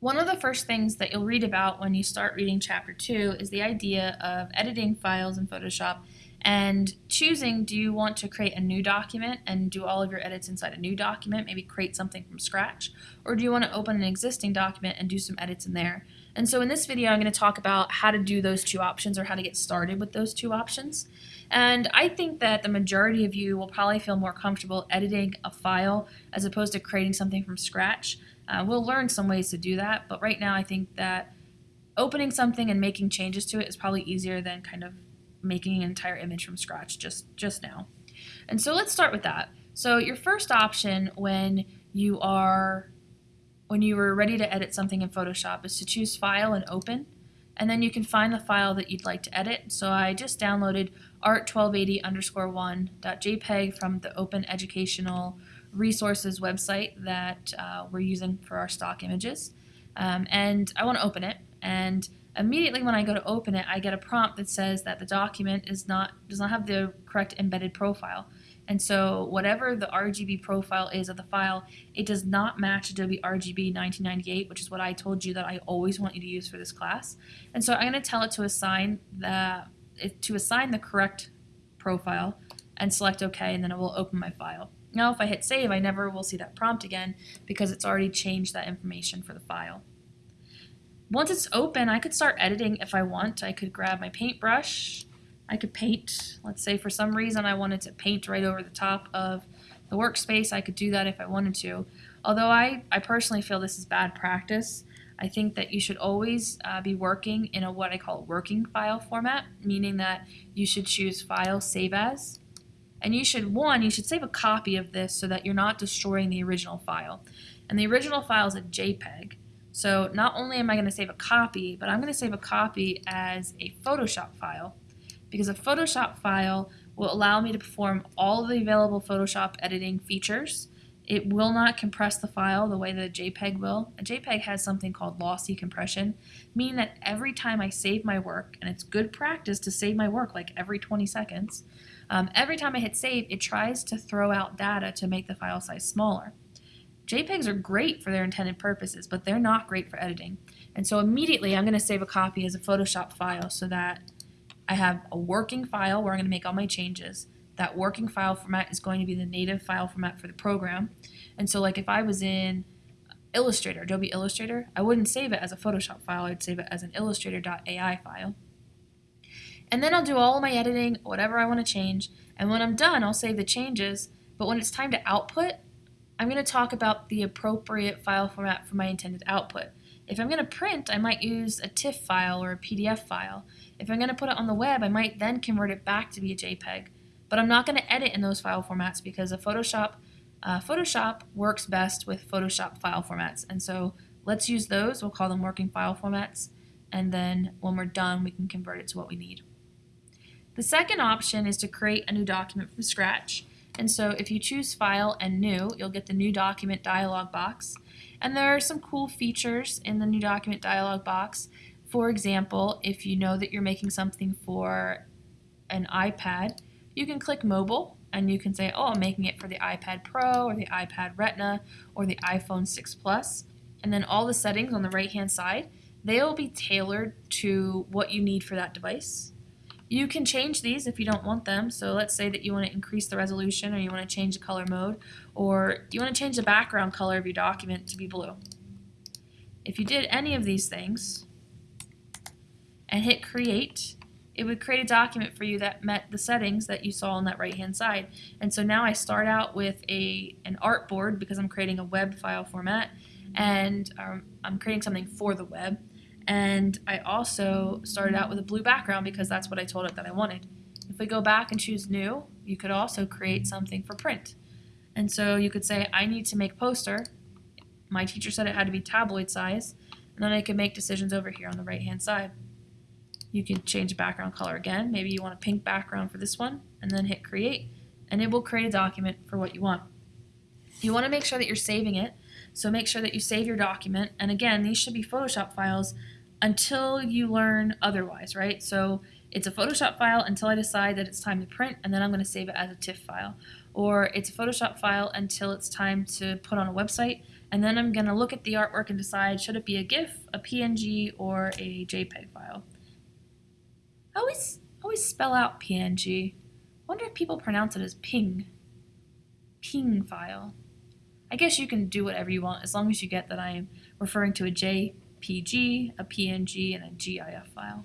One of the first things that you'll read about when you start reading chapter 2 is the idea of editing files in Photoshop and choosing do you want to create a new document and do all of your edits inside a new document, maybe create something from scratch, or do you want to open an existing document and do some edits in there. And so in this video I'm going to talk about how to do those two options or how to get started with those two options. And I think that the majority of you will probably feel more comfortable editing a file as opposed to creating something from scratch. Uh, we'll learn some ways to do that, but right now I think that opening something and making changes to it is probably easier than kind of making an entire image from scratch just, just now. And so let's start with that. So your first option when you are when you are ready to edit something in Photoshop is to choose File and Open, and then you can find the file that you'd like to edit. So I just downloaded art1280 underscore 1.jpg from the Open Educational Resources website that uh, we're using for our stock images. Um, and I want to open it, and immediately when I go to open it, I get a prompt that says that the document is not does not have the correct embedded profile. And so whatever the RGB profile is of the file, it does not match Adobe RGB 1998, which is what I told you that I always want you to use for this class. And so I'm going to tell it to assign the to assign the correct profile and select OK, and then it will open my file. Now if I hit save, I never will see that prompt again because it's already changed that information for the file. Once it's open, I could start editing if I want. I could grab my paintbrush. I could paint. Let's say for some reason I wanted to paint right over the top of the workspace. I could do that if I wanted to. Although I, I personally feel this is bad practice. I think that you should always uh, be working in a what I call working file format, meaning that you should choose File, Save As. And you should, one, you should save a copy of this so that you're not destroying the original file. And the original file is a JPEG. So not only am I going to save a copy, but I'm going to save a copy as a Photoshop file because a Photoshop file will allow me to perform all the available Photoshop editing features. It will not compress the file the way that a JPEG will. A JPEG has something called lossy compression, meaning that every time I save my work, and it's good practice to save my work like every 20 seconds, um, every time I hit save, it tries to throw out data to make the file size smaller. JPEGs are great for their intended purposes, but they're not great for editing. And so immediately I'm going to save a copy as a Photoshop file so that I have a working file where I'm going to make all my changes. That working file format is going to be the native file format for the program. And so like if I was in Illustrator, Adobe Illustrator, I wouldn't save it as a Photoshop file, I'd save it as an illustrator.ai file. And then I'll do all my editing, whatever I want to change, and when I'm done, I'll save the changes, but when it's time to output, I'm going to talk about the appropriate file format for my intended output. If I'm going to print, I might use a TIFF file or a PDF file. If I'm going to put it on the web, I might then convert it back to be a JPEG. But I'm not going to edit in those file formats because a Photoshop, uh, Photoshop works best with Photoshop file formats. And so let's use those. We'll call them working file formats. And then when we're done, we can convert it to what we need. The second option is to create a new document from scratch. And so if you choose File and New, you'll get the New Document dialog box. And there are some cool features in the New Document dialog box. For example, if you know that you're making something for an iPad, you can click Mobile and you can say, oh, I'm making it for the iPad Pro or the iPad Retina or the iPhone 6 Plus. And then all the settings on the right-hand side, they will be tailored to what you need for that device. You can change these if you don't want them. So let's say that you want to increase the resolution or you want to change the color mode or you want to change the background color of your document to be blue. If you did any of these things and hit create, it would create a document for you that met the settings that you saw on that right hand side. And so now I start out with a an artboard because I'm creating a web file format and um, I'm creating something for the web. And I also started out with a blue background because that's what I told it that I wanted. If we go back and choose new, you could also create something for print. And so you could say, I need to make poster. My teacher said it had to be tabloid size. And then I could make decisions over here on the right hand side. You can change background color again. Maybe you want a pink background for this one and then hit create and it will create a document for what you want. You want to make sure that you're saving it. So make sure that you save your document. And again, these should be Photoshop files until you learn otherwise, right? So it's a Photoshop file until I decide that it's time to print, and then I'm going to save it as a TIFF file. Or it's a Photoshop file until it's time to put on a website, And then I'm gonna look at the artwork and decide should it be a GIF, a PNG, or a JPEG file. I always always spell out PNG. Wonder if people pronounce it as ping. Ping file. I guess you can do whatever you want as long as you get that I am referring to a JPG, a PNG, and a GIF file.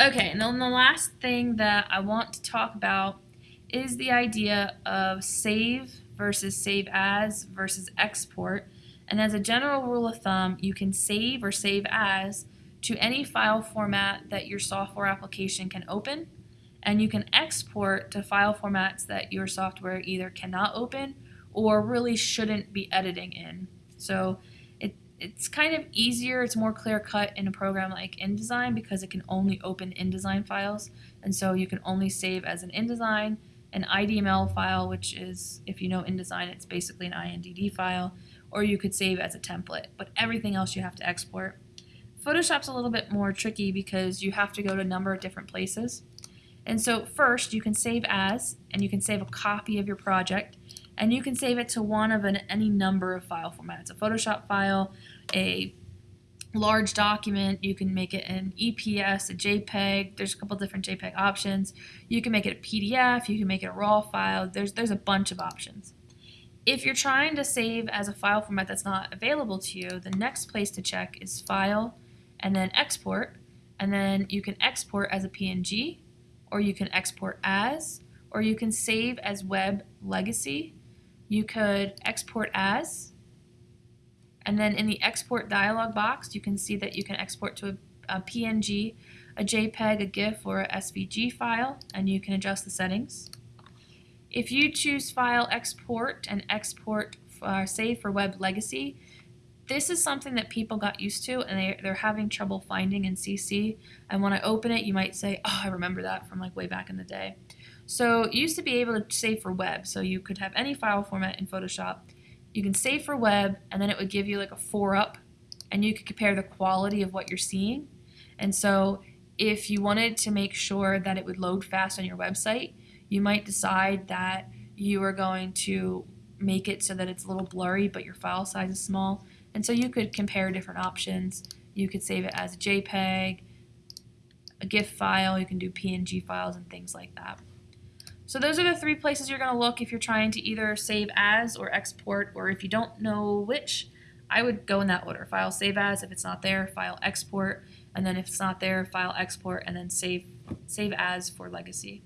Okay, and then the last thing that I want to talk about is the idea of save versus save as versus export. And as a general rule of thumb, you can save or save as to any file format that your software application can open, and you can export to file formats that your software either cannot open or really shouldn't be editing in. So it's kind of easier, it's more clear cut in a program like InDesign because it can only open InDesign files. And so you can only save as an InDesign, an IDML file, which is, if you know InDesign, it's basically an INDD file, or you could save as a template. But everything else you have to export. Photoshop's a little bit more tricky because you have to go to a number of different places. And so first you can save as, and you can save a copy of your project, and you can save it to one of an, any number of file formats. A Photoshop file, a large document, you can make it an EPS, a JPEG, there's a couple different JPEG options. You can make it a PDF, you can make it a RAW file, there's, there's a bunch of options. If you're trying to save as a file format that's not available to you, the next place to check is File, and then Export, and then you can export as a PNG, or you can export as, or you can save as web legacy. You could export as, and then in the export dialog box, you can see that you can export to a, a PNG, a JPEG, a GIF, or a SVG file, and you can adjust the settings. If you choose File Export and Export uh, Save for Web Legacy, this is something that people got used to and they, they're having trouble finding in CC. And when I open it, you might say, oh, I remember that from like way back in the day. So you used to be able to save for web. So you could have any file format in Photoshop. You can save for web and then it would give you like a four up and you could compare the quality of what you're seeing. And so if you wanted to make sure that it would load fast on your website, you might decide that you are going to make it so that it's a little blurry but your file size is small. And so you could compare different options. You could save it as a JPEG, a GIF file, you can do PNG files and things like that. So those are the three places you're going to look if you're trying to either save as or export, or if you don't know which, I would go in that order. File save as if it's not there, file export, and then if it's not there, file export, and then save, save as for legacy.